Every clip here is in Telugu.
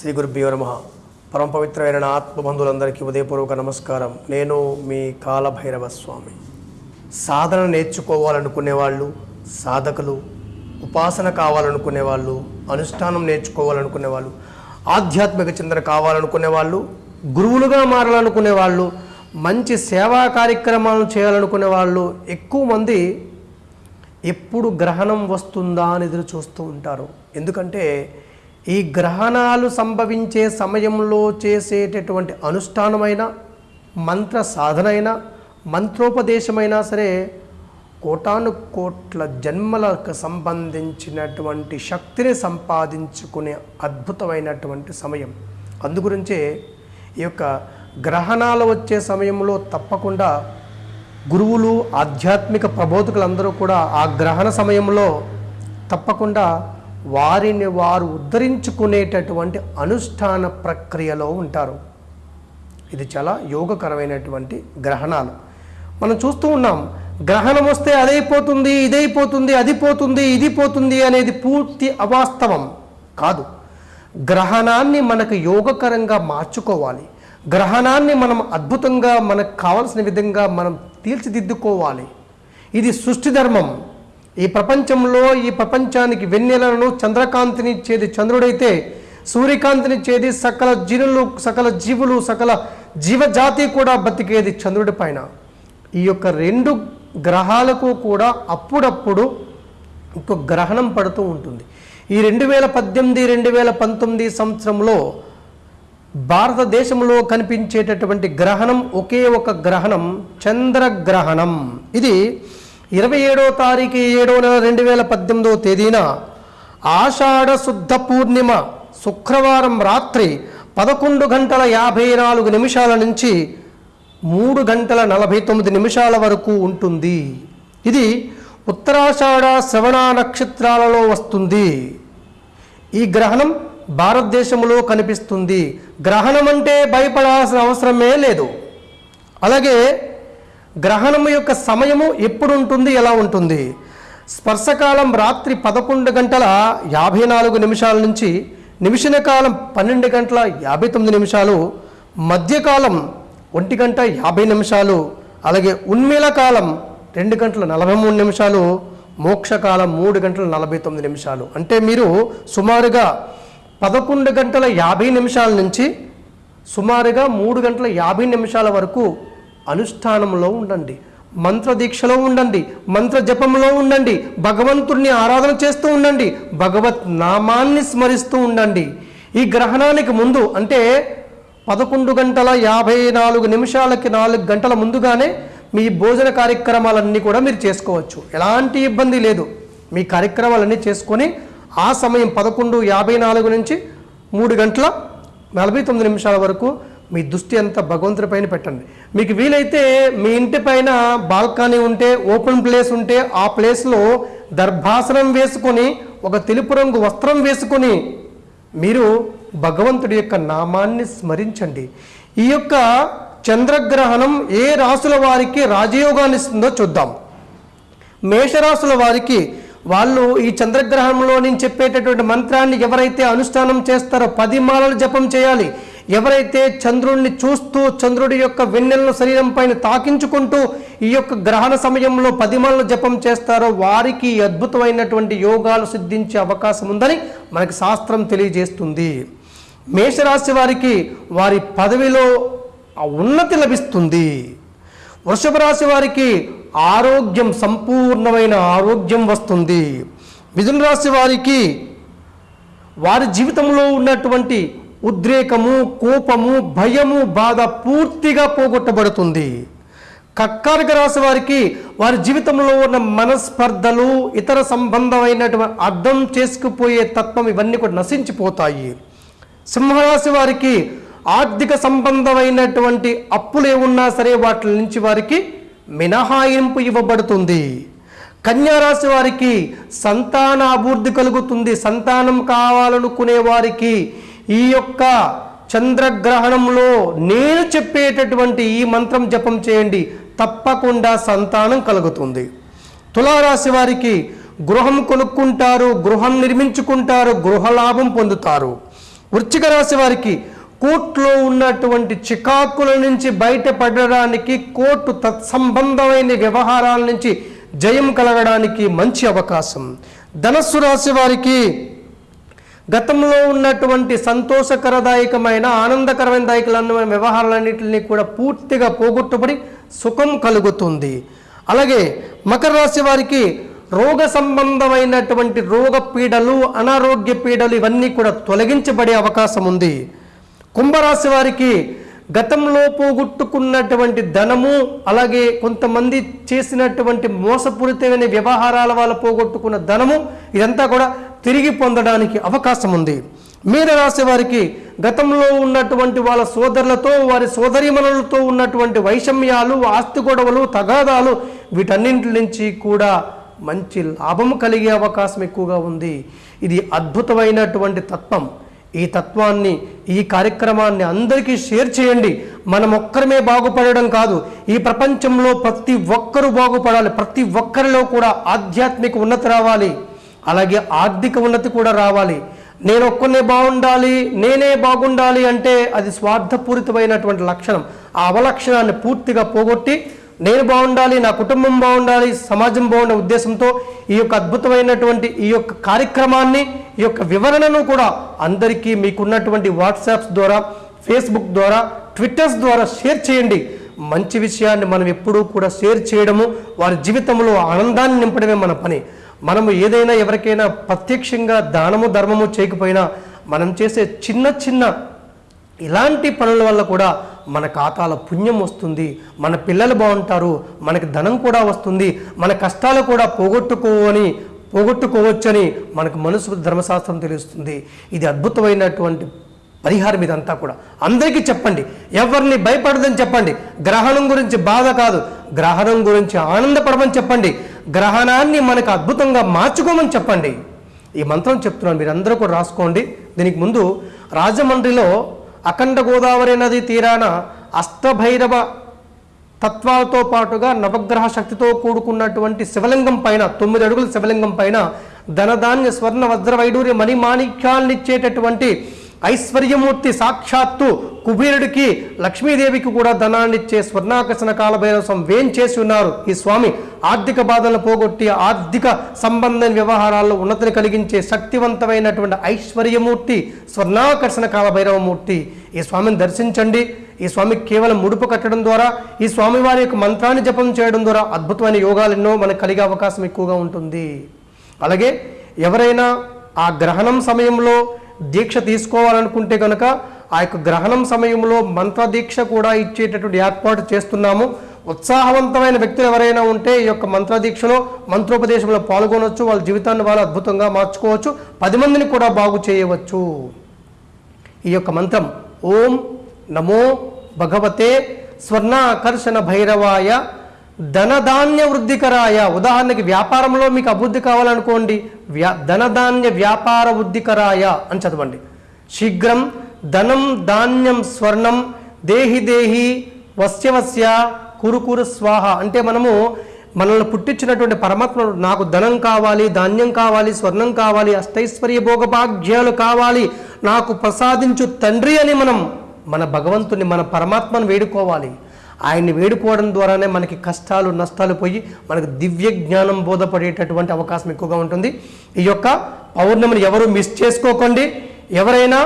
శ్రీ గురుభ్యో నమ. పరమ పవిత్రమైన ఆత్మబంధువులందరికీ ఉదయపూర్వక నమస్కారం. నేను మీ కాలభైరవ స్వామి సాధన నేర్చుకోవాలనుకునే వాళ్ళు సాధకులు ఉపాసన కావాలనుకునే వాళ్ళు అనుష్ఠానం నేర్చుకోవాలనుకునే వాళ్ళు ఆధ్యాత్మిక చింతన కావాలనుకునే వాళ్ళు గురువులుగా మారాలనుకునే వాళ్ళు మంచి సేవా కార్యక్రమాలను చేయాలనుకునే వాళ్ళు ఎక్కువ మంది ఎప్పుడు గ్రహణం వస్తుందా అని ఎదురు చూస్తూ ఉంటారు. ఎందుకంటే ఈ గ్రహణాలు సంభవించే సమయంలో చేసేటటువంటి అనుష్ఠానమైన మంత్ర సాధనైన మంత్రోపదేశమైనా సరే కోటాను కోట్ల జన్మలకు సంబంధించినటువంటి శక్తిని సంపాదించుకునే అద్భుతమైనటువంటి సమయం. అందుగురించే ఈ యొక్క గ్రహణాలు వచ్చే సమయంలో తప్పకుండా గురువులు ఆధ్యాత్మిక ప్రబోధకులందరూ కూడా ఆ గ్రహణ సమయంలో తప్పకుండా వారిని వారు ఉద్ధరించుకునేటటువంటి అనుష్ఠాన ప్రక్రియలో ఉంటారు. ఇది చాలా యోగకరమైనటువంటి గ్రహణాలు. మనం చూస్తూ ఉన్నాం గ్రహణం వస్తే అదైపోతుంది ఇదైపోతుంది అది పోతుంది ఇది పోతుంది అనేది పూర్తి అవాస్తవం కాదు. గ్రహణాన్ని మనకు యోగకరంగా మార్చుకోవాలి. గ్రహణాన్ని మనం అద్భుతంగా మనకు కావలసిన విధంగా మనం తీర్చిదిద్దుకోవాలి. ఇది సృష్టి ధర్మం. ఈ ప్రపంచంలో ఈ ప్రపంచానికి వెన్నెలను చంద్రకాంతిని ఇచ్చేది చంద్రుడైతే సూర్యకాంతినిచ్చేది సకల జీనులు సకల జీవులు సకల జీవజాతి కూడా బతికేది చంద్రుడి పైన. ఈ యొక్క రెండు గ్రహాలకు కూడా అప్పుడప్పుడు ఒక గ్రహణం పడుతూ ఉంటుంది. ఈ రెండు వేల పద్దెనిమిది రెండు వేల పంతొమ్మిది సంవత్సరంలో భారతదేశంలో కనిపించేటటువంటి గ్రహణం ఒకే ఒక గ్రహణం చంద్రగ్రహణం. ఇది ఇరవై ఏడో తారీఖు ఏడో నెల రెండు వేల పద్దెనిమిదో తేదీన ఆషాఢ శుద్ధ పూర్ణిమ శుక్రవారం రాత్రి పదకొండు గంటల యాభై నాలుగు నిమిషాల నుంచి మూడు గంటల నలభై తొమ్మిది నిమిషాల వరకు ఉంటుంది. ఇది ఉత్తరాషాఢ శ్రవణ నక్షత్రాలలో వస్తుంది. ఈ గ్రహణం భారతదేశంలో కనిపిస్తుంది. గ్రహణం అంటే భయపడాల్సిన అవసరమే లేదు. అలాగే గ్రహణం యొక్క సమయము ఎప్పుడు ఉంటుంది ఎలా ఉంటుంది? స్పర్శకాలం రాత్రి పదకొండు గంటల యాభై నాలుగు నిమిషాల నుంచి నిమిషన కాలం పన్నెండు గంటల యాభై తొమ్మిది నిమిషాలు మధ్యకాలం ఒంటి గంట యాభై నిమిషాలు అలాగే ఉన్మీల కాలం రెండు గంటల నలభై మూడు నిమిషాలు మోక్షకాలం మూడు గంటల నలభై తొమ్మిది నిమిషాలు. అంటే మీరు సుమారుగా పదకొండు గంటల యాభై నిమిషాల నుంచి సుమారుగా మూడు గంటల యాభై నిమిషాల వరకు అనుష్ఠానంలో ఉండండి మంత్ర దీక్షలో ఉండండి మంత్ర జపంలో ఉండండి భగవంతుడిని ఆరాధన చేస్తూ ఉండండి భగవత్ నామాన్ని స్మరిస్తూ ఉండండి. ఈ గ్రహణానికి ముందు అంటే పదకొండు గంటల యాభై నాలుగు నిమిషాలకి నాలుగు గంటల ముందుగానే మీ భోజన కార్యక్రమాలన్నీ కూడా మీరు చేసుకోవచ్చు. ఎలాంటి ఇబ్బంది లేదు. మీ కార్యక్రమాలన్నీ చేసుకొని ఆ సమయం పదకొండు యాభై నాలుగు నుంచి మూడు గంటల నలభై తొమ్మిది నిమిషాల వరకు మీ దృష్టి అంతా భగవంతుడి పైన పెట్టండి. మీకు వీలైతే మీ ఇంటి పైన బాల్కనీ ఉంటే ఓపెన్ ప్లేస్ ఉంటే ఆ ప్లేస్లో దర్భాసనం వేసుకొని ఒక తెలుపు రంగు వస్త్రం వేసుకొని మీరు భగవంతుడి యొక్క నామాన్ని స్మరించండి. ఈ యొక్క చంద్రగ్రహణం ఏ రాసుల వారికి రాజయోగాన్ని ఇస్తుందో చూద్దాం. మేషరాశుల వారికి వాళ్ళు ఈ చంద్రగ్రహణంలో నేను చెప్పేటటువంటి మంత్రాన్ని ఎవరైతే అనుష్ఠానం చేస్తారో పది మాలలు జపం చేయాలి. ఎవరైతే చంద్రుణ్ణి చూస్తూ చంద్రుడి యొక్క వెన్నెలను శరీరం పైన తాకించుకుంటూ ఈ యొక్క గ్రహణ సమయంలో పదిమలను జపం చేస్తారో వారికి అద్భుతమైనటువంటి యోగాలు సిద్ధించే అవకాశం ఉందని మనకి శాస్త్రం తెలియజేస్తుంది. మేషరాశి వారికి వారి పదవిలో ఉన్నతి లభిస్తుంది. వృషభ రాశి వారికి ఆరోగ్యం సంపూర్ణమైన ఆరోగ్యం వస్తుంది. మిథున రాశి వారికి వారి జీవితంలో ఉన్నటువంటి ఉద్రేకము కోపము భయము బాధ పూర్తిగా పోగొట్టబడుతుంది. కర్కాటక రాశి వారికి వారి జీవితంలో ఉన్న మనస్పర్ధలు ఇతర సంబంధమైనటువంటి అర్థం చేసుకుపోయే తత్వం ఇవన్నీ కూడా నశించిపోతాయి. సింహరాశి వారికి ఆర్థిక సంబంధమైనటువంటి అప్పులు ఏమున్నా సరే వాటి నుంచి వారికి మినహాయింపు ఇవ్వబడుతుంది. కన్యారాశి వారికి సంతాన అభివృద్ధి కలుగుతుంది. సంతానం కావాలనుకునే వారికి ఈ యొక్క చంద్రగ్రహణంలో నేను చెప్పేటటువంటి ఈ మంత్రం జపం చేయండి. తప్పకుండా సంతానం కలుగుతుంది. తులారాశి వారికి గృహం కొనుక్కుంటారు గృహం నిర్మించుకుంటారు గృహలాభం పొందుతారు. వృచ్చిక రాశి వారికి కోర్టులో ఉన్నటువంటి చికాకుల నుంచి బయటపడడానికి కోర్టు తత్సంబంధమైన వ్యవహారాల నుంచి జయం కలగడానికి మంచి అవకాశం. ధనస్సు రాశి వారికి గతంలో ఉన్నటువంటి సంతోషకరదాయకమైన ఆనందకరమైన వ్యవహారాలన్నింటినీ కూడా పూర్తిగా పోగొట్టుబడి సుఖం కలుగుతుంది. అలాగే మకర రాశి వారికి రోగ సంబంధమైనటువంటి రోగ పీడలు అనారోగ్య పీడలు ఇవన్నీ కూడా తొలగించబడే అవకాశం ఉంది. కుంభరాశి వారికి గతంలో పోగొట్టుకున్నటువంటి ధనము అలాగే కొంతమంది చేసినటువంటి మోసపూరితమైన వ్యవహారాల వల్ల పోగొట్టుకున్న ధనము ఇదంతా కూడా తిరిగి పొందడానికి అవకాశం ఉంది మీన రాశి వారికి గతంలో ఉన్నటువంటి వాళ్ళ సోదరులతో వారి సోదరిమణులతో ఉన్నటువంటి వైషమ్యాలు ఆస్తి గొడవలు తగాదాలు వీటన్నింటి నుంచి కూడా మంచి లాభం కలిగే అవకాశం ఎక్కువగా ఉంది. ఇది అద్భుతమైనటువంటి తత్వం. ఈ తత్వాన్ని ఈ కార్యక్రమాన్ని అందరికీ షేర్ చేయండి. మనం ఒక్కరమే బాగుపడడం కాదు ఈ ప్రపంచంలో ప్రతి ఒక్కరూ బాగుపడాలి. ప్రతి ఒక్కరిలో కూడా ఆధ్యాత్మిక ఉన్నతి రావాలి. అలాగే ఆర్థిక ఉన్నతి కూడా రావాలి. నేను ఒక్కనే బాగుండాలి నేనే బాగుండాలి అంటే అది స్వార్థపూరితమైనటువంటి లక్షణం. ఆ అవలక్షణాన్ని పూర్తిగా పోగొట్టి నేను బాగుండాలి నా కుటుంబం బాగుండాలి సమాజం బాగుండే ఉద్దేశంతో ఈ యొక్క అద్భుతమైనటువంటి ఈ యొక్క కార్యక్రమాన్ని ఈ యొక్క వివరణను కూడా అందరికీ మీకున్నటువంటి వాట్సాప్స్ ద్వారా ఫేస్బుక్ ద్వారా ట్విట్టర్స్ ద్వారా షేర్ చేయండి. మంచి విషయాన్ని మనం ఎప్పుడూ కూడా షేర్ చేయడము వారి జీవితంలో ఆనందాన్ని నింపడమే మన పని. మనము ఏదైనా ఎవరికైనా ప్రత్యక్షంగా దానము ధర్మము చేయకపోయినా మనం చేసే చిన్న చిన్న ఇలాంటి పనుల వల్ల కూడా మన ఖాతాల పుణ్యం వస్తుంది మన పిల్లలు బాగుంటారు మనకి ధనం కూడా వస్తుంది మన కష్టాలు కూడా పోగొట్టుకోవని పోగొట్టుకోవచ్చని మనకు మనసు ధర్మశాస్త్రం తెలుస్తుంది. ఇది అద్భుతమైనటువంటి పరిహారం ఇదంతా కూడా. అందరికీ చెప్పండి ఎవరిని భయపడదని చెప్పండి గ్రహణం గురించి బాధ కాదు గ్రహణం గురించి ఆనందపడమని చెప్పండి గ్రహణాన్ని మనకు అద్భుతంగా మార్చుకోమని చెప్పండి. ఈ మంత్రం చెప్తున్నాను మీరు కూడా రాసుకోండి. దీనికి ముందు రాజమండ్రిలో అఖండ గోదావరి నది తీరాన అష్టభైరవ తత్వాలతో పాటుగా నవగ్రహ శక్తితో కూడుకున్నటువంటి శివలింగం పైన తొమ్మిది అడుగుల శివలింగం పైన ధనధాన్య స్వర్ణ వజ్ర వైడూర్య మణిమాణిక్యాలనిచ్చేటటువంటి ఐశ్వర్యమూర్తి సాక్షాత్తు కుబేరుడికి లక్ష్మీదేవికి కూడా ధనాన్నిచ్చే స్వర్ణాకర్షణ కాలభైరవం వేం చేసి ఉన్నారు. ఈ స్వామి ఆర్థిక బాధలను పోగొట్టి ఆర్థిక సంబంధం వ్యవహారాల్లో ఉన్నతిని కలిగించే శక్తివంతమైనటువంటి ఐశ్వర్యమూర్తి స్వర్ణాకర్షణ కాలభైరవమూర్తి. ఈ స్వామిని దర్శించండి. ఈ స్వామికి కేవలం ముడుపు కట్టడం ద్వారా ఈ స్వామి వారి యొక్క మంత్రాన్ని జపం చేయడం ద్వారా అద్భుతమైన యోగాలు ఎన్నో మనకు కలిగే అవకాశం ఎక్కువగా ఉంటుంది. అలాగే ఎవరైనా ఆ గ్రహణం సమయంలో దీక్ష తీసుకోవాలనుకుంటే కనుక ఆ యొక్క గ్రహణం సమయంలో మంత్ర దీక్ష కూడా ఇచ్చేటటువంటి ఏర్పాటు చేస్తున్నాము. ఉత్సాహవంతమైన వ్యక్తులు ఎవరైనా ఉంటే ఈ యొక్క మంత్ర దీక్షలో మంత్రోపదేశంలో పాల్గొనవచ్చు వాళ్ళ జీవితాన్ని వాళ్ళు అద్భుతంగా మార్చుకోవచ్చు. పది మందిని కూడా బాగు చేయవచ్చు. ఈ యొక్క మంత్రం ఓం నమో భగవతే స్వర్ణాకర్షణ భైరవాయ ధనధాన్య వృద్ధికరాయ. ఉదాహరణకి వ్యాపారంలో మీకు అభివృద్ధి కావాలనుకోండి వ్యా ధనధాన్య వ్యాపార వృద్ధికరాయ అని చదవండి. శీఘ్రం ధనం ధాన్యం స్వర్ణం దేహి దేహి వస్యవస్య కురుకురు స్వాహ. అంటే మనము మనల్ని పుట్టించినటువంటి పరమాత్మ నాకు ధనం కావాలి ధాన్యం కావాలి స్వర్ణం కావాలి అష్టైశ్వర్య భోగభాగ్యాలు కావాలి నాకు ప్రసాదించు తండ్రి అని మనం మన భగవంతుని మన పరమాత్మను వేడుకోవాలి. ఆయన్ని వేడుకోవడం ద్వారానే మనకి కష్టాలు నష్టాలు పోయి మనకు దివ్య జ్ఞానం బోధపడేటటువంటి అవకాశం ఎక్కువగా ఉంటుంది. ఈ యొక్క పౌర్ణమిని ఎవరు మిస్ చేసుకోకండి. ఎవరైనా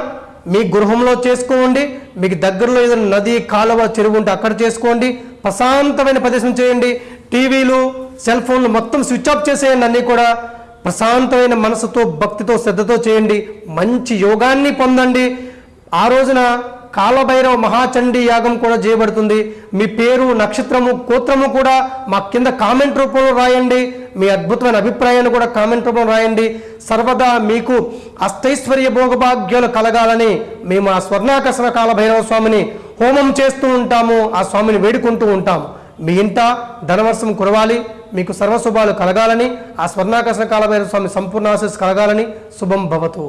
మీ గృహంలో చేసుకోండి. మీకు దగ్గరలో ఏదైనా నది కాలువ చెరువు ఉంటే అక్కడ చేసుకోండి. ప్రశాంతమైన ప్రదేశం చేయండి. టీవీలు సెల్ ఫోన్లు మొత్తం స్విచ్ ఆఫ్ చేసేయండి. అన్నీ కూడా ప్రశాంతమైన మనసుతో భక్తితో శ్రద్ధతో చేయండి. మంచి యోగాన్ని పొందండి. ఆ రోజున కాలభైరవ మహాచండీ యాగం కూడా చేయబడుతుంది. మీ పేరు నక్షత్రము గోత్రము కూడా మా కింద కామెంట్ రూపంలో రాయండి. మీ అద్భుతమైన అభిప్రాయాన్ని కూడా కామెంట్ రూపంలో రాయండి. సర్వదా మీకు అష్టైశ్వర్య భోగభాగ్యాలు కలగాలని మేము ఆ స్వర్ణాకర్షణ కాలభైరవ స్వామిని హోమం చేస్తూ ఉంటాము. ఆ స్వామిని వేడుకుంటూ ఉంటాము మీ ఇంట ధనవర్షం కురవాలి. మీకు సర్వశుభాలు కలగాలని ఆ స్వర్ణాకర్షణ కాలభైరవ స్వామి సంపూర్ణ ఆశీస్సు కలగాలని శుభం భవతు.